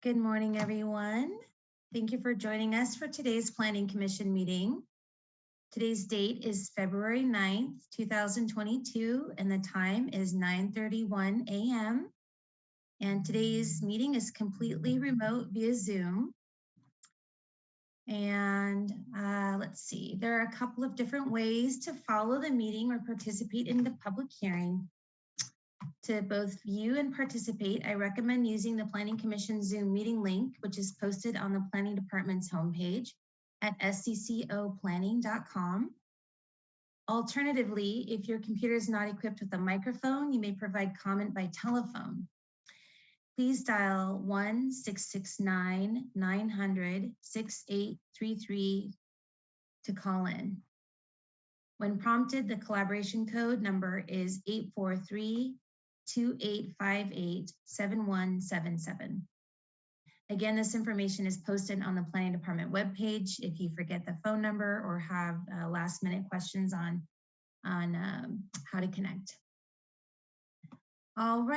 Good morning, everyone. Thank you for joining us for today's Planning Commission meeting. Today's date is February 9th, 2022, and the time is 9:31 a.m. And today's meeting is completely remote via Zoom. And uh, let's see, there are a couple of different ways to follow the meeting or participate in the public hearing. To both view and participate, I recommend using the Planning Commission Zoom meeting link, which is posted on the Planning Department's homepage at sccoplanning.com. Alternatively, if your computer is not equipped with a microphone, you may provide comment by telephone. Please dial 1-669-900-6833 to call in. When prompted, the collaboration code number is 843 2858 7177. Again, this information is posted on the Planning Department webpage. If you forget the phone number or have uh, last minute questions on, on um, how to connect. All right.